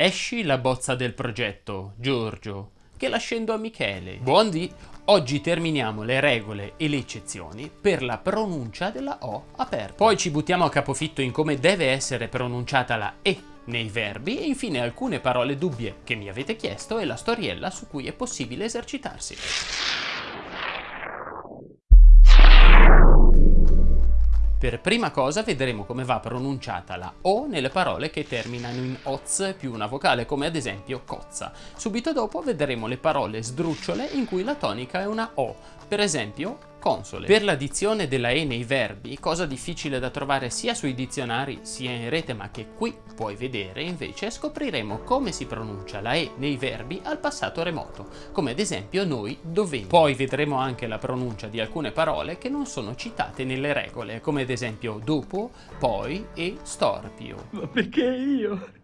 Esci la bozza del progetto, Giorgio, che la scendo a Michele. Buondì, oggi terminiamo le regole e le eccezioni per la pronuncia della O aperta. Poi ci buttiamo a capofitto in come deve essere pronunciata la E nei verbi e infine alcune parole dubbie che mi avete chiesto e la storiella su cui è possibile esercitarsi. Per prima cosa vedremo come va pronunciata la O nelle parole che terminano in oz più una vocale, come ad esempio cozza. Subito dopo vedremo le parole sdrucciole in cui la tonica è una O, per esempio console. Per l'addizione della E nei verbi, cosa difficile da trovare sia sui dizionari sia in rete ma che qui puoi vedere, invece scopriremo come si pronuncia la E nei verbi al passato remoto, come ad esempio noi dovemo. Poi vedremo anche la pronuncia di alcune parole che non sono citate nelle regole, come ad esempio dopo, poi e storpio. Ma perché io?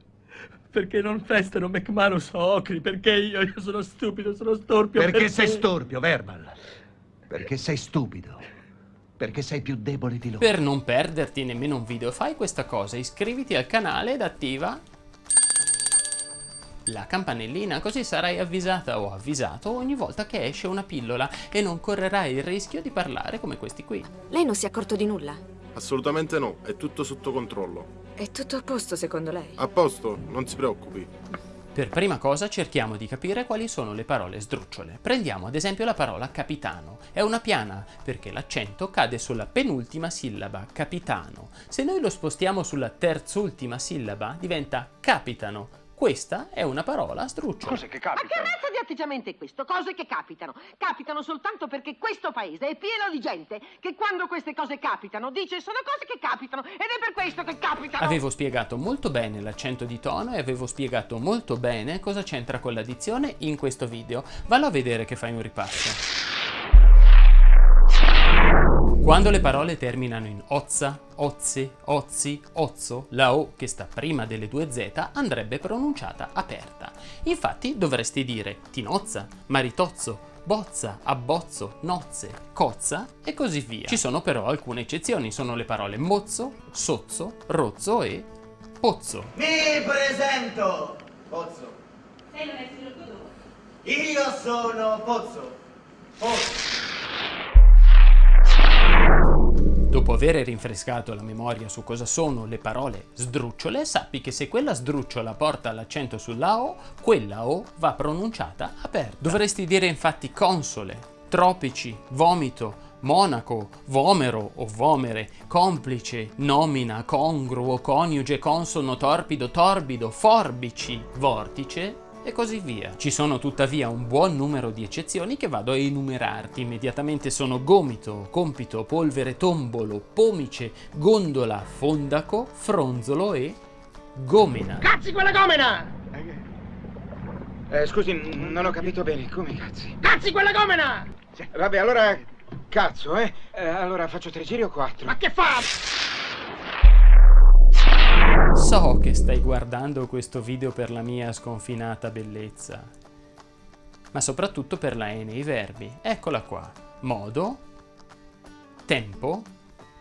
Perché non festano McManus o Ocri? Perché io? Io sono stupido, sono storpio. Perché, perché sei storpio, Verbal? Perché sei stupido. Perché sei più debole di loro. Per non perderti nemmeno un video fai questa cosa, iscriviti al canale ed attiva la campanellina così sarai avvisata o avvisato ogni volta che esce una pillola e non correrai il rischio di parlare come questi qui. Lei non si è accorto di nulla? Assolutamente no, è tutto sotto controllo. È tutto a posto secondo lei? A posto, non si preoccupi. Per prima cosa cerchiamo di capire quali sono le parole sdrucciole. Prendiamo ad esempio la parola capitano. È una piana perché l'accento cade sulla penultima sillaba, capitano. Se noi lo spostiamo sulla terzultima sillaba diventa capitano. Questa è una parola sdrucciola. Cos'è che capita? Ma che razza di atteggiamento è questo? Cose che capitano. Capitano soltanto perché questo paese è pieno di gente che quando queste cose capitano dice sono cose che capitano ed è per questo che capitano. Avevo spiegato molto bene l'accento di tono e avevo spiegato molto bene cosa c'entra con l'addizione in questo video. Vallo a vedere che fai un ripasso. Quando le parole terminano in ozza, ozze, ozzi, ozzo, la O che sta prima delle due Z andrebbe pronunciata aperta. Infatti dovresti dire tinozza, maritozzo, bozza, abbozzo, nozze, cozza e così via. Ci sono però alcune eccezioni, sono le parole mozzo, sozzo, rozzo e pozzo. Mi presento! Pozzo. Sei orgoglioso. Io sono Pozzo. Pozzo. Dopo aver rinfrescato la memoria su cosa sono le parole sdrucciole, sappi che se quella sdrucciola porta l'accento sulla O, quella O va pronunciata aperta. Dovresti dire infatti console, tropici, vomito, monaco, vomero o vomere, complice, nomina, congruo, coniuge, consono, torpido, torbido, forbici, vortice, e così via. Ci sono tuttavia un buon numero di eccezioni che vado a enumerarti. Immediatamente sono gomito, compito, polvere, tombolo, pomice, gondola, fondaco, fronzolo e gomena. Cazzi quella gomena! Eh, scusi, non ho capito bene. Come cazzi? Cazzi quella gomena! Sì, Vabbè, allora... Cazzo, eh? Eh, Allora faccio tre giri o quattro? Ma che fa? So che stai guardando questo video per la mia sconfinata bellezza, ma soprattutto per la E nei verbi. Eccola qua. Modo, tempo.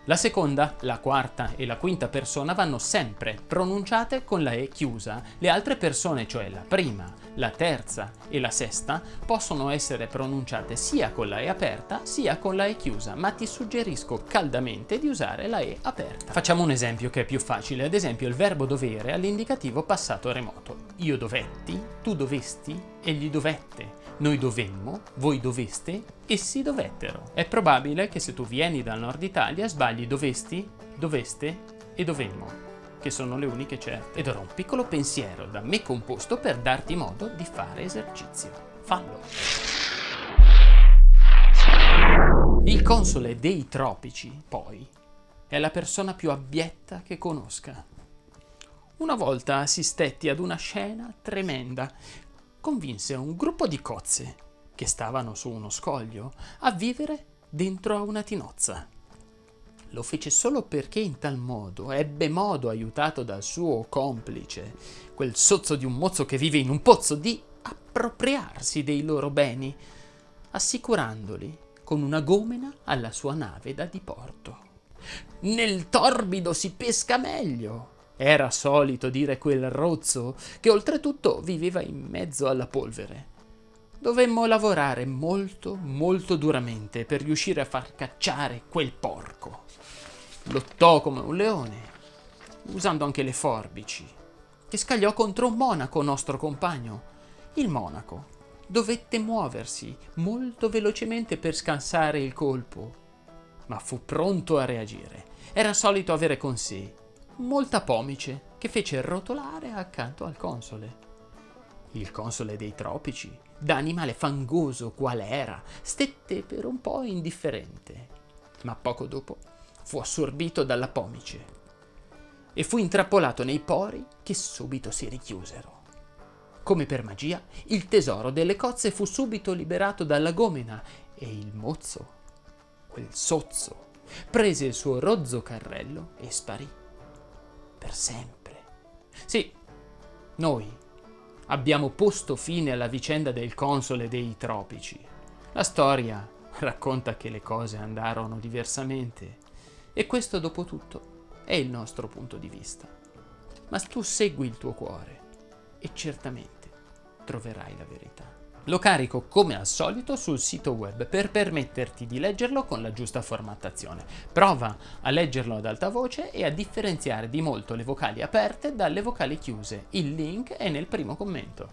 La seconda, la quarta e la quinta persona vanno sempre pronunciate con la E chiusa. Le altre persone, cioè la prima, la terza e la sesta, possono essere pronunciate sia con la E aperta sia con la E chiusa, ma ti suggerisco caldamente di usare la E aperta. Facciamo un esempio che è più facile, ad esempio il verbo dovere all'indicativo passato remoto. Io dovetti, tu dovesti, egli dovette, noi dovemmo, voi doveste, essi dovettero. È probabile che se tu vieni dal nord Italia sbagli dovesti, doveste e dovemmo, che sono le uniche certe. Ed ora un piccolo pensiero da me composto per darti modo di fare esercizio. Fallo! Il console dei tropici, poi, è la persona più abietta che conosca. Una volta assistetti ad una scena tremenda convinse un gruppo di cozze, che stavano su uno scoglio, a vivere dentro a una tinozza. Lo fece solo perché in tal modo ebbe modo, aiutato dal suo complice, quel sozzo di un mozzo che vive in un pozzo, di appropriarsi dei loro beni, assicurandoli con una gomena alla sua nave da diporto. Nel torbido si pesca meglio, Era solito dire quel rozzo che oltretutto viveva in mezzo alla polvere. Dovemmo lavorare molto, molto duramente per riuscire a far cacciare quel porco. Lottò come un leone, usando anche le forbici, che scagliò contro un monaco nostro compagno. Il monaco dovette muoversi molto velocemente per scansare il colpo, ma fu pronto a reagire. Era solito avere con sé molta pomice che fece rotolare accanto al console. Il console dei tropici, da animale fangoso qual era, stette per un po' indifferente, ma poco dopo fu assorbito dalla pomice e fu intrappolato nei pori che subito si richiusero. Come per magia, il tesoro delle cozze fu subito liberato dalla gomena e il mozzo, quel sozzo, prese il suo rozzo carrello e sparì. Per sempre. Sì, noi abbiamo posto fine alla vicenda del console dei tropici. La storia racconta che le cose andarono diversamente e questo dopo tutto è il nostro punto di vista. Ma tu segui il tuo cuore e certamente troverai la verità. Lo carico come al solito sul sito web per permetterti di leggerlo con la giusta formattazione. Prova a leggerlo ad alta voce e a differenziare di molto le vocali aperte dalle vocali chiuse. Il link è nel primo commento.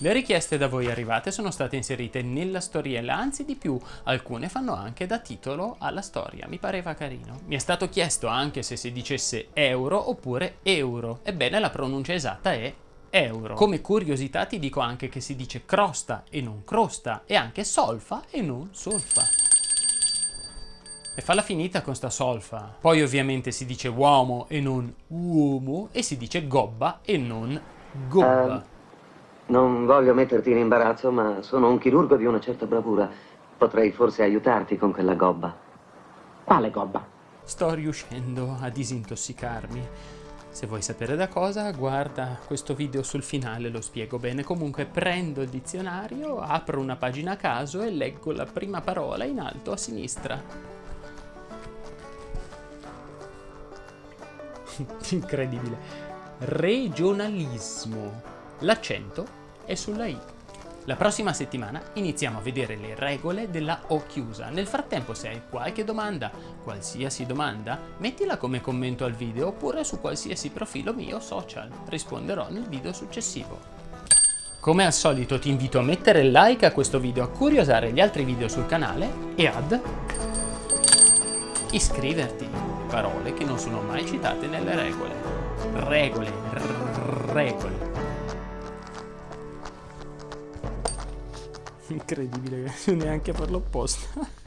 Le richieste da voi arrivate sono state inserite nella storiella, anzi di più, alcune fanno anche da titolo alla storia, mi pareva carino. Mi è stato chiesto anche se si dicesse euro oppure euro, ebbene la pronuncia esatta è euro. Come curiosità ti dico anche che si dice crosta e non crosta, e anche solfa e non solfa. E falla finita con sta solfa. Poi ovviamente si dice uomo e non uomo, e si dice gobba e non gobba. Uh, non voglio metterti in imbarazzo, ma sono un chirurgo di una certa bravura. Potrei forse aiutarti con quella gobba. Quale gobba? Sto riuscendo a disintossicarmi. Se vuoi sapere da cosa, guarda questo video sul finale, lo spiego bene. Comunque prendo il dizionario, apro una pagina a caso e leggo la prima parola in alto a sinistra. Incredibile. Regionalismo. L'accento è sulla I. La prossima settimana iniziamo a vedere le regole della O chiusa. Nel frattempo se hai qualche domanda, qualsiasi domanda, mettila come commento al video oppure su qualsiasi profilo mio social. Risponderò nel video successivo. Come al solito ti invito a mettere like a questo video, a curiosare gli altri video sul canale e ad iscriverti. Parole che non sono mai citate nelle regole. Regole, regole. Incredibile, neanche per l'opposto.